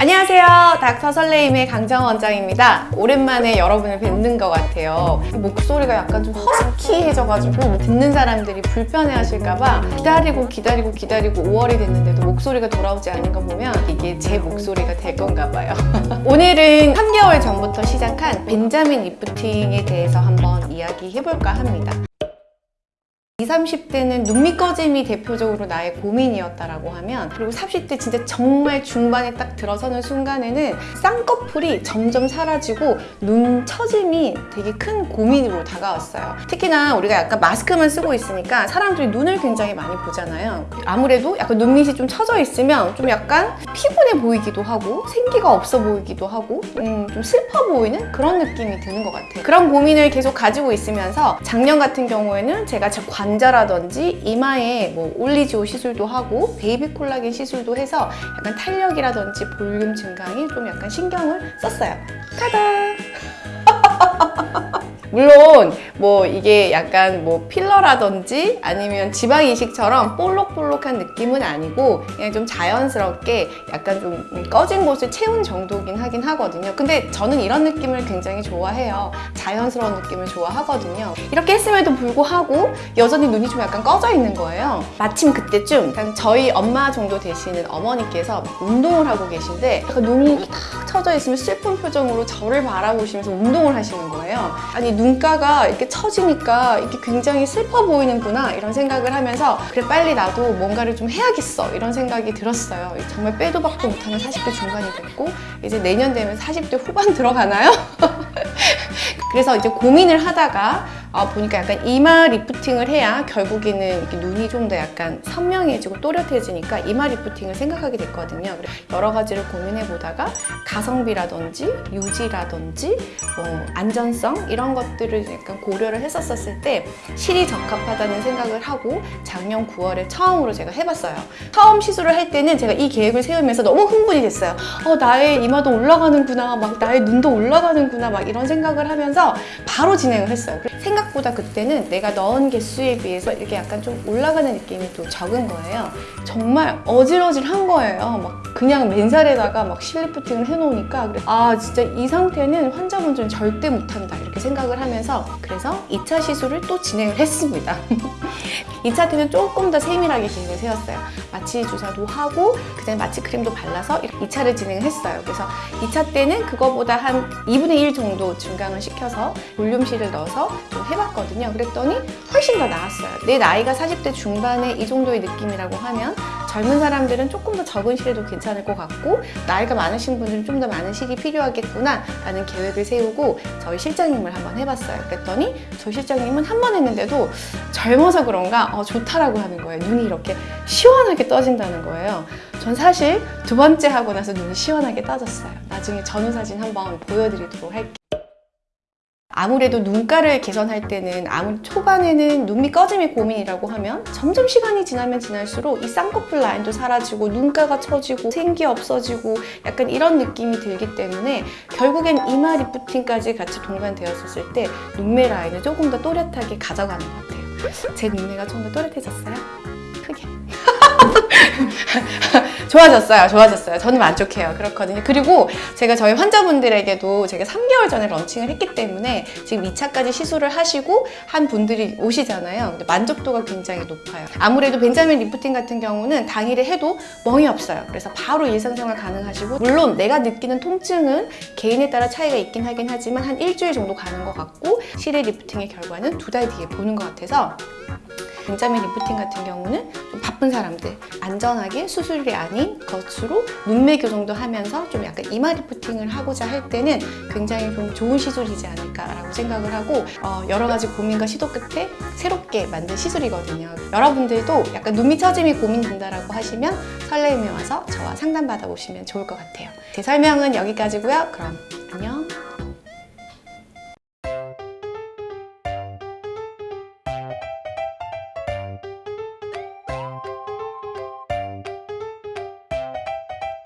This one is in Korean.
안녕하세요. 닥터 설레임의 강정 원장입니다. 오랜만에 여러분을 뵙는 것 같아요. 목소리가 약간 좀 허스키해져가지고 듣는 사람들이 불편해하실까봐 기다리고 기다리고 기다리고 5월이 됐는데도 목소리가 돌아오지 않은 거 보면 이게 제 목소리가 될 건가 봐요. 오늘은 3개월 전부터 시작한 벤자민 리프팅에 대해서 한번 이야기해볼까 합니다. 20, 30대는 눈밑 꺼짐이 대표적으로 나의 고민이었다라고 하면 그리고 30대 진짜 정말 중반에 딱 들어서는 순간에는 쌍꺼풀이 점점 사라지고 눈 처짐이 되게 큰 고민으로 다가왔어요. 특히나 우리가 약간 마스크만 쓰고 있으니까 사람들이 눈을 굉장히 많이 보잖아요. 아무래도 약간 눈밑이 좀 처져 있으면 좀 약간 피곤해 보이기도 하고 생기가 없어 보이기도 하고 음, 좀 슬퍼 보이는 그런 느낌이 드는 것 같아요. 그런 고민을 계속 가지고 있으면서 작년 같은 경우에는 제가 제 관자라든지 이마에 뭐 올리지오 시술도 하고 베이비 콜라겐 시술도 해서 약간 탄력이라든지 볼륨 증강에 좀 약간 신경을 썼어요. 타다! 물론 뭐 이게 약간 뭐 필러라든지 아니면 지방 이식처럼 볼록볼록한 느낌은 아니고 그냥 좀 자연스럽게 약간 좀 꺼진 곳을 채운 정도긴 하긴 하거든요. 근데 저는 이런 느낌을 굉장히 좋아해요. 자연스러운 느낌을 좋아하거든요. 이렇게 했음에도 불구하고 여전히 눈이 좀 약간 꺼져 있는 거예요. 마침 그때쯤 저희 엄마 정도 되시는 어머니께서 운동을 하고 계신데 약간 눈이 탁 처져 있으면 슬픈 표정으로 저를 바라보시면서 운동을 하시는 거예요. 아니 눈가가 이렇게 처지니까 이게 굉장히 슬퍼 보이는구나 이런 생각을 하면서 그래 빨리 나도 뭔가를 좀 해야겠어 이런 생각이 들었어요. 정말 빼도 박도 못하는 40대 중반이 됐고 이제 내년 되면 40대 후반 들어가나요? 그래서 이제 고민을 하다가 아, 보니까 약간 이마 리프팅을 해야 결국에는 눈이 좀 더 약간 선명해지고 또렷해지니까 이마 리프팅을 생각하게 됐거든요. 여러 가지를 고민해 보다가 가성비라든지 유지라든지 뭐 안전성 이런 것들을 약간 고려를 했었을 때 실이 적합하다는 생각을 하고 작년 9월에 처음으로 제가 해봤어요. 처음 시술을 할 때는 제가 이 계획을 세우면서 너무 흥분이 됐어요. 어, 나의 이마도 올라가는구나, 막 나의 눈도 올라가는구나, 막 이런 생각을 하면서 바로 진행을 했어요. 보다 그때는 내가 넣은 개수에 비해서 이렇게 약간 좀 올라가는 느낌이 또 적은 거예요. 정말 어질어질한 거예요. 막 그냥 맨살에다가 막 실리프팅을 해놓으니까 아 진짜 이 상태는 환자분들은 절대 못한다 이렇게 생각을 하면서 그래서 2차 시술을 또 진행을 했습니다. 2차 때는 조금 더 세밀하게 계획을 세웠어요. 마취 주사도 하고 그다음에 마취 크림도 발라서 2차를 진행을 했어요. 그래서 2차 때는 그거보다 한 2분의 1 정도 증강을 시켜서 볼륨실을 넣어서 좀 해봤거든요. 그랬더니 훨씬 더 나았어요. 내 나이가 40대 중반에 이 정도의 느낌이라고 하면 젊은 사람들은 조금 더 적은 실에도 괜찮을 것 같고 나이가 많으신 분들은 좀 더 많은 실이 필요하겠구나 라는 계획을 세우고 저희 실장님을 한번 해봤어요. 그랬더니 저희 실장님은 한 번 했는데도 젊어서 그런가 어, 좋다라고 하는 거예요. 눈이 이렇게 시원하게 떠진다는 거예요. 전 사실 두 번째 하고 나서 눈이 시원하게 떠졌어요. 나중에 전후 사진 한번 보여드리도록 할게요. 아무래도 눈가를 개선할 때는 아무 초반에는 눈밑 꺼짐이 고민이라고 하면 점점 시간이 지나면 지날수록 이 쌍꺼풀 라인도 사라지고 눈가가 처지고 생기 없어지고 약간 이런 느낌이 들기 때문에 결국엔 이마 리프팅까지 같이 동반되었을 때 눈매 라인을 조금 더 또렷하게 가져가는 것 같아요. 제 눈매가 좀 더 또렷해졌어요? 크게. 좋아졌어요. 좋아졌어요. 저는 만족해요. 그렇거든요. 그리고 제가 저희 환자분들에게도 제가 3개월 전에 런칭을 했기 때문에 지금 2차까지 시술을 하시고 한 분들이 오시잖아요. 근데 만족도가 굉장히 높아요. 아무래도 벤자민 리프팅 같은 경우는 당일에 해도 멍이 없어요. 그래서 바로 일상생활 가능하시고 물론 내가 느끼는 통증은 개인에 따라 차이가 있긴 하긴 하지만 한 일주일 정도 가는 것 같고 실 리프팅의 결과는 두 달 뒤에 보는 것 같아서 벤자민 리프팅 같은 경우는 좀 바쁜 사람들 안전하게 수술이 아닌 것으로 눈매 교정도 하면서 좀 약간 이마 리프팅을 하고자 할 때는 굉장히 좀 좋은 시술이지 않을까라고 생각을 하고 어, 여러 가지 고민과 시도 끝에 새롭게 만든 시술이거든요. 여러분들도 약간 눈밑 처짐이 고민된다라고 하시면 설레임에 와서 저와 상담 받아보시면 좋을 것 같아요. 제 설명은 여기까지고요. 그럼 안녕.